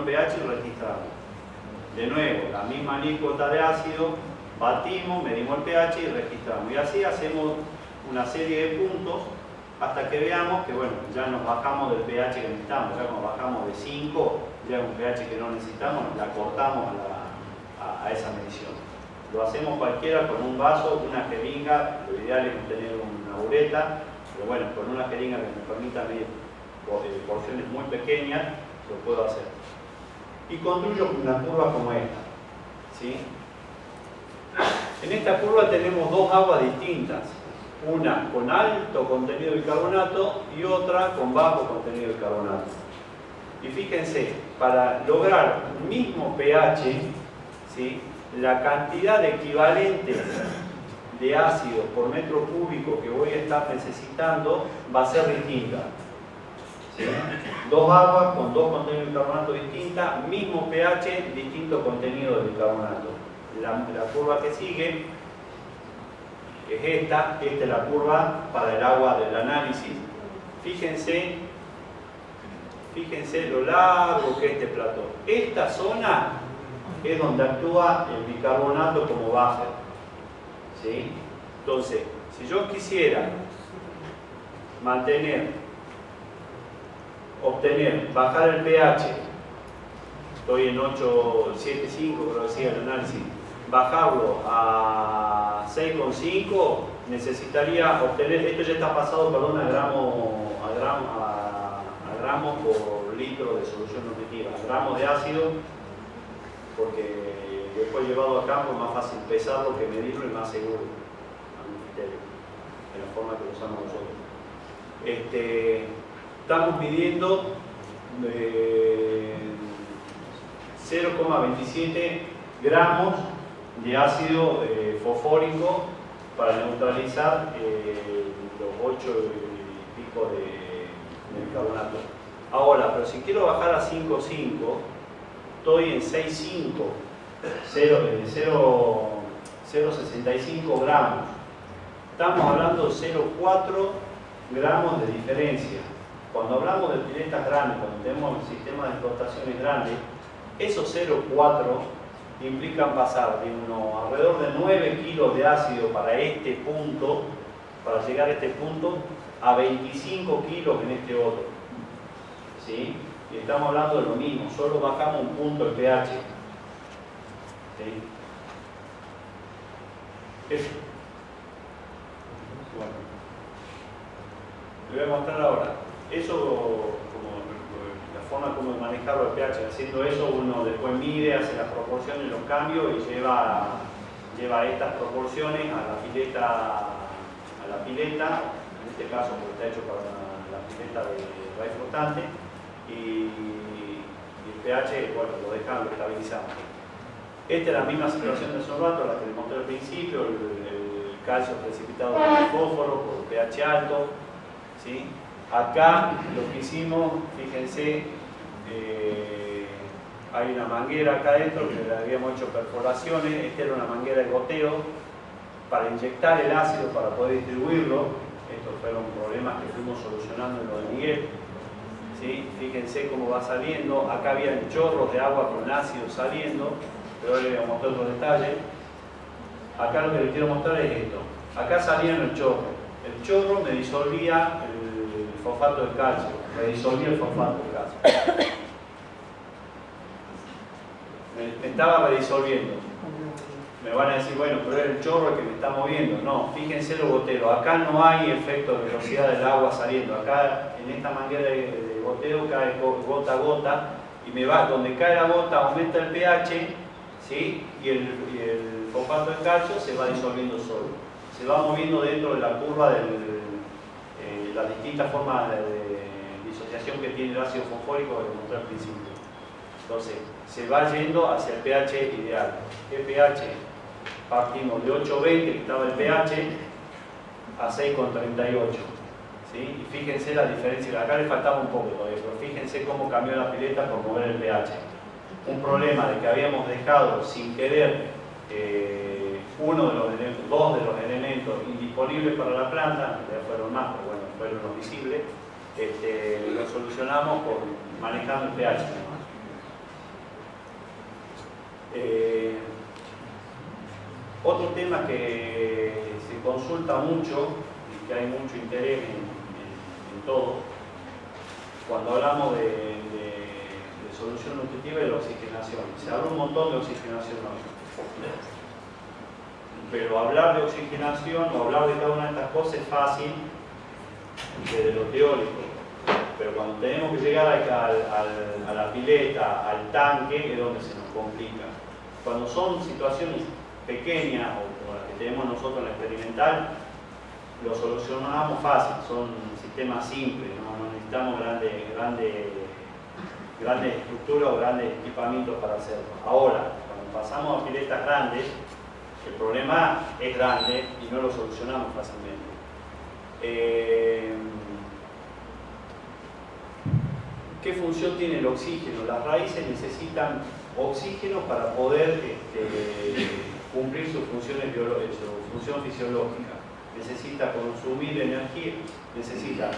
el pH y registramos. De nuevo, la misma alícuota de ácido, batimos, medimos el pH y registramos. Y así hacemos una serie de puntos hasta que veamos que bueno, ya nos bajamos del pH que necesitamos, ya nos bajamos de 5, ya un pH que no necesitamos, la cortamos a, a esa medición. Lo hacemos cualquiera con un vaso, una jeringa, lo ideal es tener una ureta, pero bueno, con una jeringa que me permita medir eh, porciones muy pequeñas, lo puedo hacer. Y construyo una curva como esta. ¿sí? En esta curva tenemos dos aguas distintas, una con alto contenido de bicarbonato y otra con bajo contenido de carbonato. Y fíjense, para lograr el mismo pH, ¿sí? la cantidad de equivalentes de ácido por metro cúbico que voy a estar necesitando va a ser distinta. Dos aguas con dos contenidos de bicarbonato distintas, mismo pH, distinto contenido de bicarbonato. La, curva que sigue es esta, esta es la curva para el agua del análisis. Fíjense, fíjense lo largo que es este platón. Esta zona es donde actúa el bicarbonato como buffer. ¿Sí? Entonces, si yo quisiera mantener, obtener, bajar el pH, estoy en 8.75, creo que decía el análisis, bajarlo a 6.5, necesitaría obtener, esto ya está pasado, perdón, a gramo, a gramo, a, a por litro de solución nutritiva, gramos de ácido porque después llevado a campo es más fácil pesarlo que medirlo y más seguro a mi criterio, de la forma que lo usamos nosotros. Este, estamos midiendo 0,27 eh, gramos de ácido eh, fosfórico para neutralizar eh, los 8 y pico de, de carbonato. Ahora, pero si quiero bajar a 5,5 estoy en 6,5, 0,65 gramos. Estamos hablando de 0,4 gramos de diferencia. Cuando hablamos de piletas grandes, cuando tenemos un sistema de explotaciones grandes, esos 0,4 implican pasar de uno, alrededor de 9 kilos de ácido para este punto, para llegar a este punto, a 25 kilos en este otro. ¿Sí? y estamos hablando de lo mismo, solo bajamos un punto el pH. ¿Sí? Eso. Bueno. Le voy a mostrar ahora. Eso, como la forma como manejarlo el pH, haciendo eso uno después mide, hace las proporciones, los cambios y lleva, lleva estas proporciones a la pileta, a la pileta, en este caso porque está hecho para la pileta de raíz flotante y, el pH, bueno, lo dejan, lo estabilizamos. Esta es la misma situación de sorbato, la que les mostré al principio, el, calcio precipitado por el fósforo, por pH alto. ¿sí? Acá lo que hicimos, fíjense, eh, hay una manguera acá adentro que le habíamos hecho perforaciones, esta era una manguera de goteo para inyectar el ácido para poder distribuirlo. Estos fueron problemas que fuimos solucionando en lo de Miguel. Fíjense cómo va saliendo. Acá había chorros de agua con ácido saliendo, pero ahora les voy a mostrar otro detalle. Acá lo que les quiero mostrar es esto. Acá salían el chorro. El chorro me disolvía fosfato de calcio, me disolvía el fosfato de calcio. Me, estaba redisolviendo. Me van a decir, bueno, pero es el chorro el que me está moviendo. No, fíjense los goteros. Acá no hay efecto de velocidad del agua saliendo. Acá, en esta manguera de goteo cae gota a gota y me va, donde cae la gota aumenta el pH ¿sí? y, el, fosfato de calcio se va disolviendo solo. Se va moviendo dentro de la curva de eh, las distintas formas de, disociación que tiene el ácido fosfórico que mostré al principio. Entonces, se va yendo hacia el pH ideal. ¿Qué pH? Partimos de 8,20 que estaba el pH a 6,38 y fíjense la diferencia, acá le faltaba un poco todavía, pero fíjense cómo cambió la pileta por mover el pH. Un problema de que habíamos dejado sin querer eh, uno de los dos de los elementos indisponibles para la planta, ya fueron más, pero bueno, fueron los visibles, este, lo solucionamos manejando el pH. Eh, otro tema que se consulta mucho y que hay mucho interés en, todo, cuando hablamos de, solución nutritiva es la oxigenación. Se habla un montón de oxigenación Pero hablar de oxigenación o hablar de cada una de estas cosas es fácil desde lo teórico. Pero cuando tenemos que llegar a la pileta, al tanque, es donde se nos complica. Cuando son situaciones pequeñas o, las que tenemos nosotros en la experimental, lo solucionamos fácil, son sistemas simples, no, necesitamos grandes, grandes, grandes estructuras o grandes equipamientos para hacerlo. Ahora, cuando pasamos a piletas grandes, el problema es grande y no lo solucionamos fácilmente. Eh, ¿Qué función tiene el oxígeno? Las raíces necesitan oxígeno para poder este, cumplir sus funciones su función fisiológica. Necesita consumir energía, necesita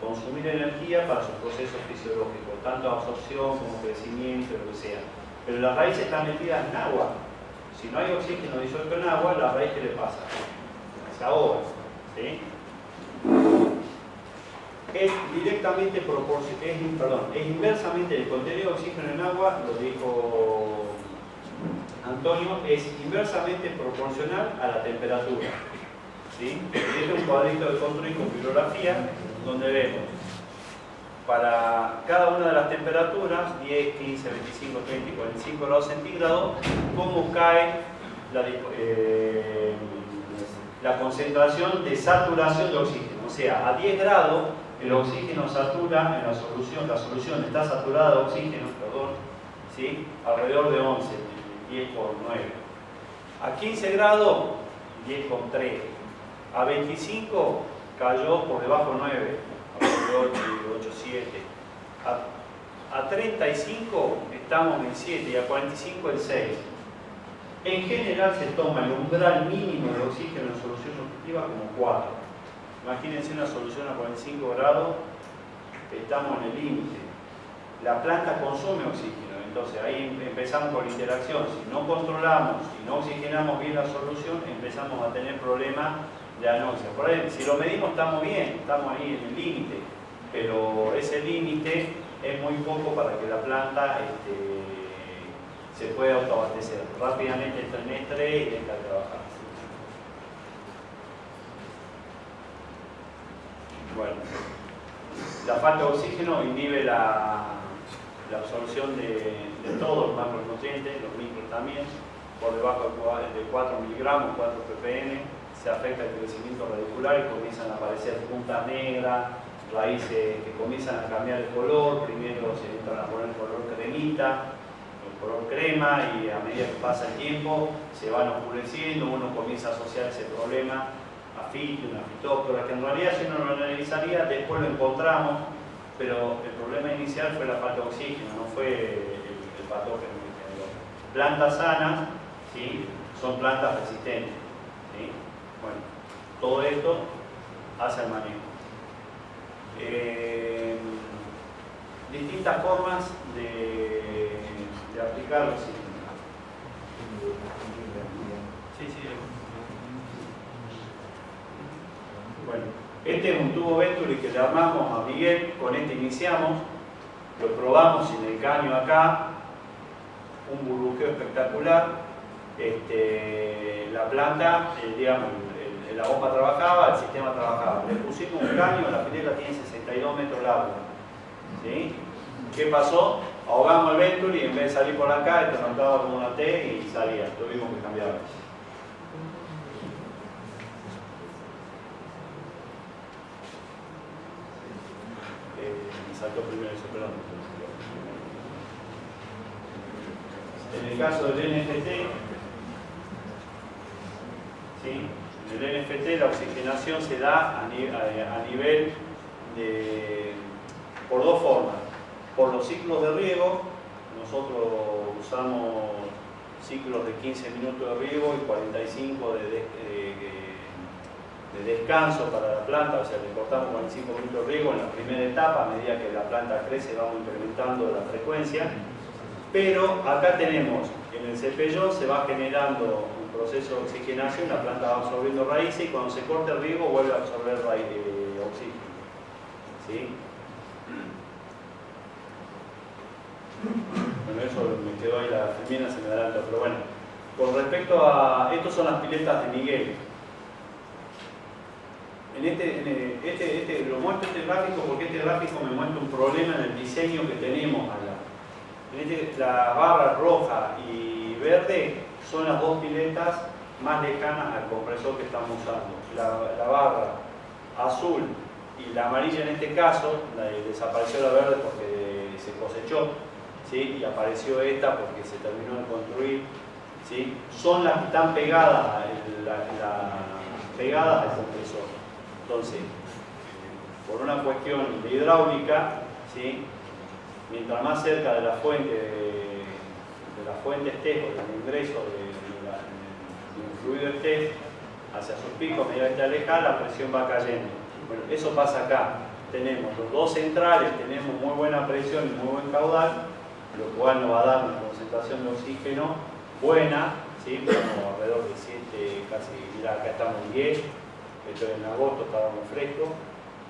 consumir energía para sus procesos fisiológicos, tanto absorción como crecimiento, lo que sea. Pero las raíces están metidas en agua. Si no hay oxígeno disuelto en agua, la raíz ¿qué le pasa? Se ahoga. ¿sí? Es directamente es, perdón, es inversamente el contenido de oxígeno en agua, lo dijo Antonio, es inversamente proporcional a la temperatura. ¿sí? Este es un cuadrito de control con bibliografía donde vemos para cada una de las temperaturas, 10, 15, 25, 30 y 45 grados centígrados, cómo cae la, eh, la concentración de saturación de oxígeno. O sea, a 10 grados el oxígeno satura en la solución, la solución está saturada de oxígeno, perdón, alrededor de 11, 10 por 9. A 15 grados, 10 con 3. A 25 cayó por debajo 9, a 8, 8, 7. A, a 35 estamos en 7 y a 45 en 6. En general se toma el umbral mínimo de oxígeno en solución nutritiva como 4. Imagínense una solución a 45 grados, estamos en el límite. La planta consume oxígeno, entonces ahí empezamos con la interacción. Si no controlamos, si no oxigenamos bien la solución, empezamos a tener problemas de anoxia. Por ahí, si lo medimos estamos bien, estamos ahí en el límite, pero ese límite es muy poco para que la planta este, se pueda autoabastecer. Rápidamente entra en estrés y deja de trabajar. Bueno, la falta de oxígeno inhibe la, absorción de, todos los macronutrientes, los micros también, por debajo de 4 miligramos, 4 ppm, se afecta el crecimiento radicular y comienzan a aparecer puntas negras, raíces que comienzan a cambiar el color, primero se entran a poner el color cremita, el color crema y a medida que pasa el tiempo se van oscureciendo, uno comienza a asociar ese problema una fitóctora, que en realidad si uno lo analizaría, después lo encontramos, pero el problema inicial fue la falta de oxígeno, no fue el, patógeno que Plantas sanas ¿sí? son plantas resistentes. Bueno, todo esto hace el manejo. Eh, distintas formas de, de aplicar Sí, sí. Bueno, este es un tubo Venturi que le armamos a Miguel, con este iniciamos, lo probamos en el caño acá, un burbujeo espectacular, este, la planta, eh, digamos, la bomba trabajaba, el sistema trabajaba. Le pusimos un caño, la pileta tiene 62 metros largo. ¿sí? ¿Qué pasó? Ahogamos el Venturi y en vez de salir por acá, esto como una T y salía, tuvimos que cambiarlo. En el caso del NFT, en el NFT la oxigenación se da a, nivel de, por dos formas. Por los ciclos de riego, nosotros usamos ciclos de 15 minutos de riego y 45 de de descanso para la planta, o sea, le cortamos 45 minutos de riego en la primera etapa, a medida que la planta crece vamos incrementando la frecuencia. Pero acá tenemos, en el cepellón se va generando un proceso de oxigenación, la planta va absorbiendo raíces y cuando se corta el riego vuelve a absorber de oxígeno. ¿Sí? Bueno, eso me quedó ahí la femina, se me adelantó, pero bueno. Con respecto a... Estos son las piletas de Miguel. En este, en este, este, lo muestro este gráfico porque este gráfico me muestra un problema en el diseño que tenemos allá. En este, la barra roja y verde son las dos piletas más lejanas al compresor que estamos usando. La, barra azul y la amarilla en este caso, desapareció la verde porque se cosechó, ¿sí? y apareció esta porque se terminó de construir, ¿sí? son las que están pegadas, pegadas al compresor. Entonces, por una cuestión de hidráulica, ¿sí? mientras más cerca de la fuente de, la fuente estés o del ingreso de, un fluido estés hacia sus picos, medida que te alejas, la presión va cayendo. Bueno, eso pasa acá. Tenemos los dos centrales, tenemos muy buena presión y muy buen caudal, lo cual nos va a dar una concentración de oxígeno buena, ¿sí? alrededor de 7, casi, mira, acá estamos en 10, esto en agosto estábamos frescos,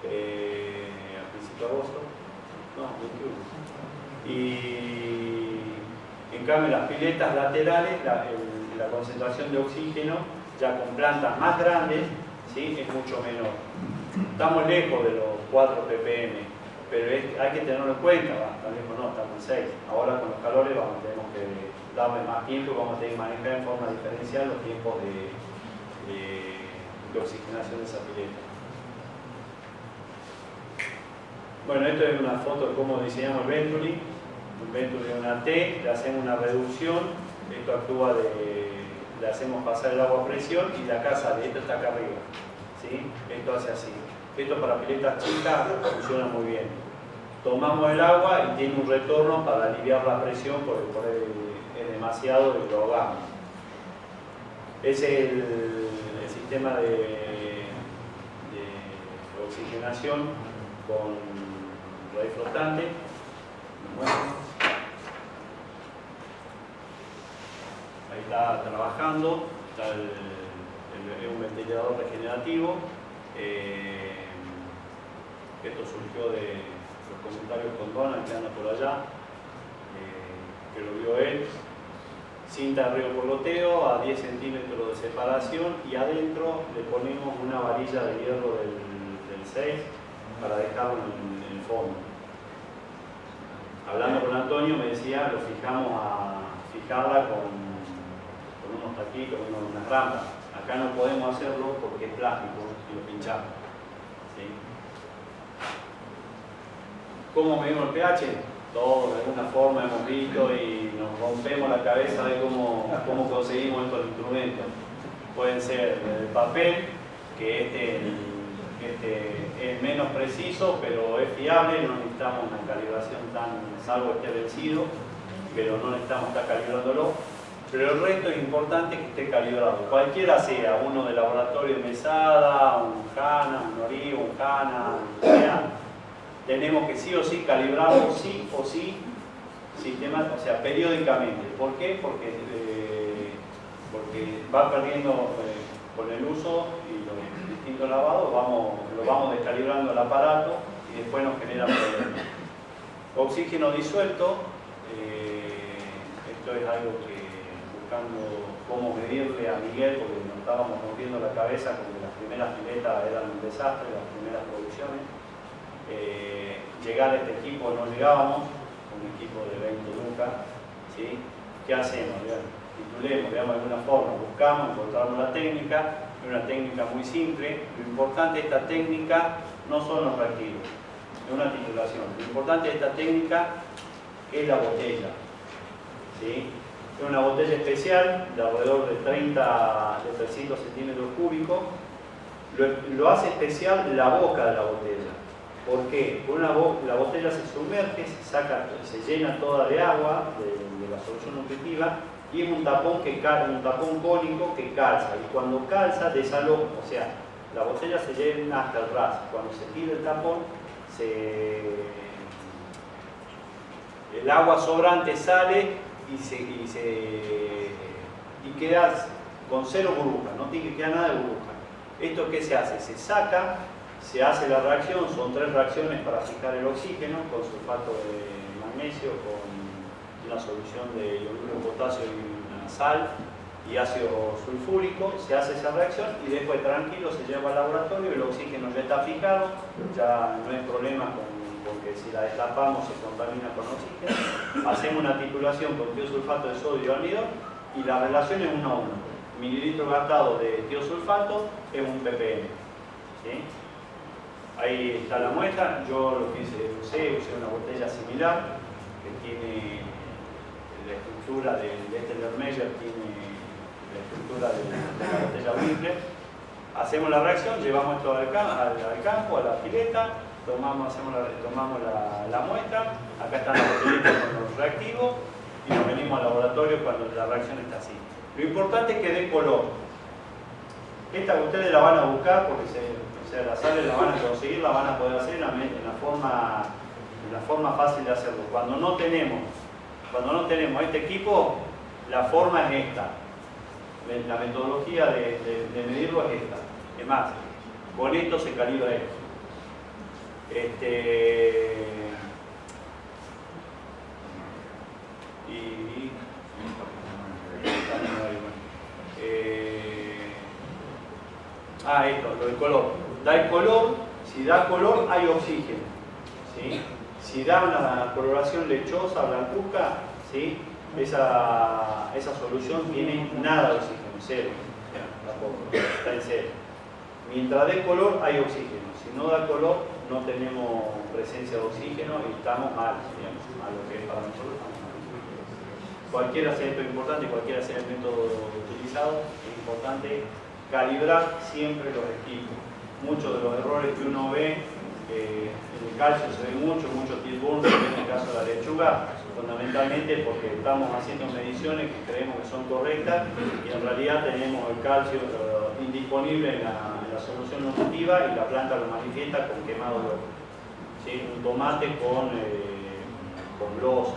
eh, a principio de agosto, no, 21. Y en cambio las piletas laterales, la, concentración de oxígeno, ya con plantas más grandes, ¿sí? es mucho menor. Estamos lejos de los 4 ppm, pero hay que tenerlo en cuenta, tan lejos no, estamos en 6. Ahora con los calores vamos, tenemos que darle más tiempo y vamos a tener que manejar en forma diferencial los tiempos de, de oxigenación de esa pileta. Bueno, esto es una foto de cómo diseñamos el Venturi. Un Venturi de una T, le hacemos una reducción, esto actúa de, le hacemos pasar el agua a presión y la casa de esto está acá arriba. ¿sí? Esto hace así. Esto para piletas chicas funciona muy bien. Tomamos el agua y tiene un retorno para aliviar la presión porque por es demasiado y lo hagamos. Es el, sistema de, oxigenación con raíz flotante. Ahí está trabajando, está un ventilador regenerativo. Eh, esto surgió de los comentarios con Donald que anda por allá, eh, que lo vio él cinta de río loteo a 10 centímetros de separación y adentro le ponemos una varilla de hierro del, 6 para dejarlo en, el fondo. Hablando con Antonio me decía, lo fijamos a fijarla con, unos taquitos, con unas rampas. Acá no podemos hacerlo porque es plástico y lo pinchamos. ¿Cómo medimos el pH? Todos de alguna forma hemos visto y nos rompemos la cabeza de cómo, cómo conseguimos estos instrumentos. Pueden ser el papel, que este, este, es menos preciso, pero es fiable, no necesitamos una calibración tan, salvo esté vencido, pero no necesitamos estar calibrándolo. Pero el resto es importante que esté calibrado, cualquiera sea, uno de laboratorio de mesada, un HANA, un Nori, un HANA, sea, tenemos que sí o sí calibrarlo, sí o sí, sistema, o sea, periódicamente. ¿Por qué? Porque, eh, porque va perdiendo eh, con el uso y los distintos lavados, vamos, lo vamos descalibrando el aparato y después nos genera problemas. Oxígeno disuelto, eh, esto es algo que buscando cómo medirle a Miguel, porque nos estábamos rompiendo la cabeza porque las primeras filetas eran un desastre, las primeras producciones eh, llegar a este equipo no llegábamos, un equipo de 20 lucas, ¿sí? ¿qué hacemos? Titulemos, de alguna forma, buscamos, encontramos la técnica, es una técnica muy simple, lo importante de esta técnica no son los reactivos, es una titulación, lo importante de esta técnica es la botella, es una botella especial de alrededor de 30, de 300 centímetros cúbicos, lo hace especial la boca de la botella, ¿Por qué? Una la botella se sumerge, se, saca, se llena toda de agua, de, la solución nutritiva, y es un tapón, que, un tapón cónico que calza. Y cuando calza, desaloja, o sea, la botella se llena hasta el ras. Cuando se tira el tapón, el agua sobrante sale y, se, y queda con cero burbuja, no tiene que quedar nada de burbuja. ¿Esto qué se hace? Se saca, se hace la reacción, son tres reacciones para fijar el oxígeno con sulfato de magnesio, con una solución de iodo de potasio y una sal y ácido sulfúrico, se hace esa reacción y después tranquilo se lleva al laboratorio, el oxígeno ya está fijado, ya no hay problema con, porque si la destapamos se contamina con oxígeno, hacemos una titulación con tiosulfato de sodio y almidón y la relación es 1 a 1. Mililitro gastado de tiosulfato es un ppm. Ahí está la muestra, yo lo que hice, usé, usé una botella similar que tiene la estructura de, de este Lermeyer, tiene la estructura de, la botella Winkler. Hacemos la reacción, llevamos esto al, campo, a la pileta, tomamos, hacemos la, tomamos la, muestra, acá están las botellitas con los reactivos y nos venimos al laboratorio cuando la reacción está así. Lo importante es que dé color. Esta ustedes la van a buscar porque se, o sea, las sales la van a conseguir, la van a poder hacer en la, forma, en la forma fácil de hacerlo. Cuando no tenemos, cuando no tenemos este equipo, la forma es esta la metodología de, medirlo es esta. Es más, con esto se calibra esto. Este, y, eh, ah, esto, lo del color. Da el color, si da color hay oxígeno. Si da una coloración lechosa, blancuzca, esa, esa solución tiene nada de oxígeno, cero, está en cero. Mientras dé color hay oxígeno, si no da color no tenemos presencia de oxígeno y estamos mal, digamos, a lo que es para nosotros Cualquiera sea esto importante, cualquiera sea el método utilizado, es importante calibrar siempre los equipos. Muchos de los errores que uno ve, eh, en el calcio se ve mucho, mucho tilburn, en el caso de la lechuga, fundamentalmente porque estamos haciendo mediciones que creemos que son correctas y en realidad tenemos el calcio eh, indisponible en la, solución nutritiva y la planta lo manifiesta con quemado de ojo. Un tomate con, eh, con losa,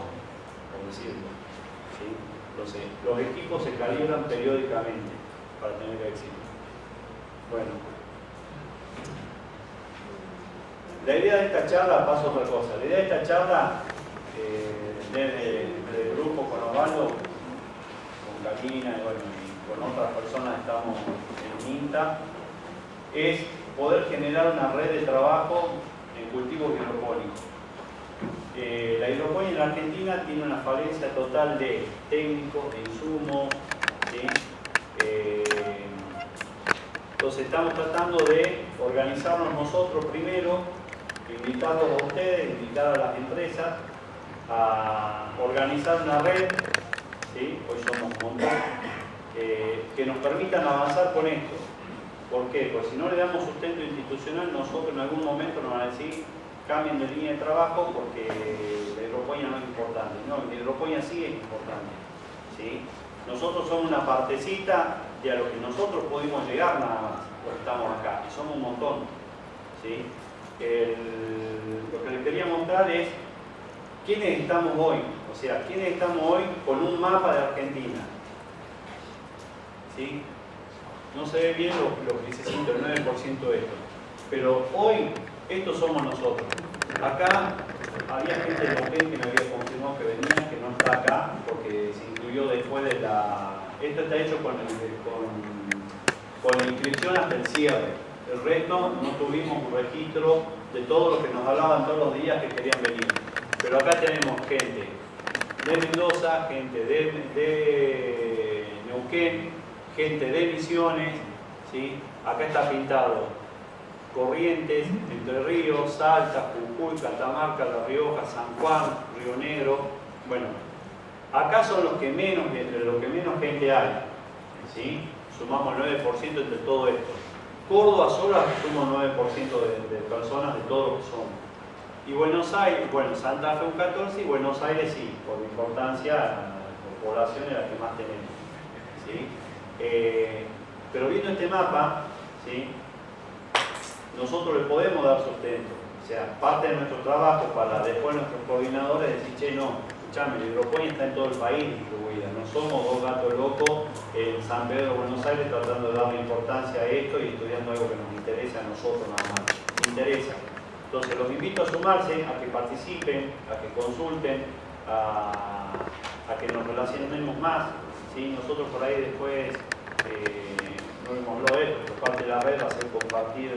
por decirlo. Entonces, los equipos se calibran periódicamente para tener éxito. Bueno. La idea de esta charla, paso a otra cosa, la idea de esta charla eh, desde, el grupo con Osvaldo, con Camina y, con otras personas estamos en INTA, es poder generar una red de trabajo en cultivos hidropónicos. Eh, la hidroponía en la Argentina tiene una falencia total de técnicos, de insumos, eh, entonces estamos tratando de organizarnos nosotros primero, invitarlos a ustedes, invitar a las empresas a organizar una red, hoy somos un eh, que nos permitan avanzar con esto. ¿Por qué? Porque si no le damos sustento institucional, nosotros en algún momento nos van a decir cambien de línea de trabajo porque la hidroponía no es importante. No, la hidroponía sí es importante. ¿sí? Nosotros somos una partecita de a lo que nosotros pudimos llegar nada más, porque estamos acá, y somos un montón. ¿sí? lo que les quería mostrar es ¿Quiénes estamos hoy? O sea, ¿quiénes estamos hoy con un mapa de Argentina? ¿Sí? No se ve bien lo, que dice el 9% de esto. Pero hoy, estos somos nosotros. Acá había gente de Neuquén que me había confirmado que venía, que no está acá, porque se incluyó después de la... Esto está hecho con, con, con la inscripción hasta el cierre. El resto no tuvimos un registro de todo lo que nos hablaban todos los días que querían venir. Pero acá tenemos gente de Mendoza, gente de, Neuquén, gente de Misiones, ¿sí? acá está pintado Corrientes, Entre Ríos, Salta, Jujuy, Catamarca, La Rioja, San Juan, Río Negro, bueno, acá son los que menos, entre los que menos gente hay, ¿sí? sumamos el 9% entre todo esto. Córdoba solo suma 9% de, de personas de todos los que somos. Y Buenos Aires, bueno, Santa Fe un 14 y Buenos Aires sí, por importancia, por población es la que más tenemos. ¿sí? Eh, pero viendo este mapa, ¿sí? nosotros le podemos dar sustento. O sea, parte de nuestro trabajo para después nuestros coordinadores decir, che, no, escuchame, la hidroponía está en todo el país distribuida, no somos dos gatos locos en San Pedro, Buenos Aires, tratando de darle importancia a esto y estudiando algo que nos interesa a nosotros nada más. Nos interesa. Entonces los invito a sumarse, a que participen, a que consulten, a, que nos relacionemos más. ¿sí? Nosotros por ahí después, eh, no hemos hablado de esto, pero parte de la red va a ser compartir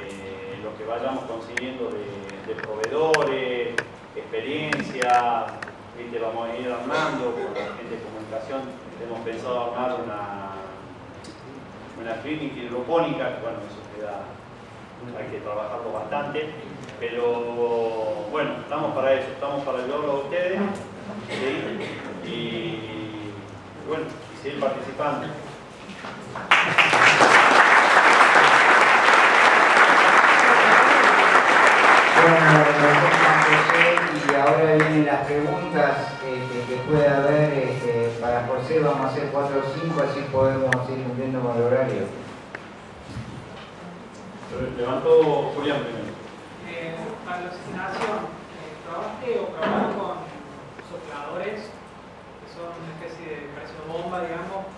eh, lo que vayamos consiguiendo de proveedores, experiencia, ¿viste? vamos a ir armando con la gente de comunicación, hemos pensado armar una, una clínica hidropónica, que bueno, eso queda, hay que trabajarlo bastante, pero bueno, estamos para eso, estamos para ayudarlo a ustedes ¿sí? y bueno, y seguir participando. y ahora vienen las preguntas este, que puede haber este, para José, vamos a hacer 4 o 5, así podemos ir cumpliendo con el horario. Levanto Julián primero. Eh, alucinación, ¿trabajaste eh, o trabajas con sopladores, que son una especie de presión bomba, digamos,